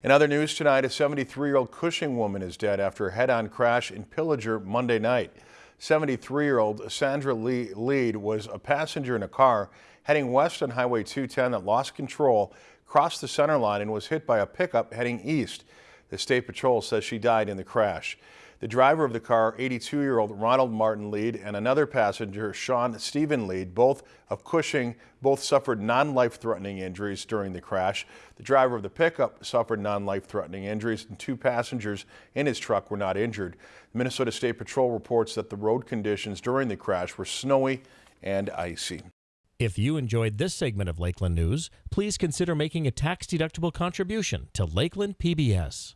In other news tonight, a 73-year-old Cushing woman is dead after a head-on crash in Pillager Monday night. 73-year-old Sandra Lee Lead was a passenger in a car heading west on Highway 210 that lost control, crossed the center line and was hit by a pickup heading east. The State Patrol says she died in the crash. The driver of the car, 82-year-old Ronald Martin Lead, and another passenger, Sean Stephen Lead, both of Cushing, both suffered non-life-threatening injuries during the crash. The driver of the pickup suffered non-life-threatening injuries, and two passengers in his truck were not injured. The Minnesota State Patrol reports that the road conditions during the crash were snowy and icy. If you enjoyed this segment of Lakeland News, please consider making a tax-deductible contribution to Lakeland PBS.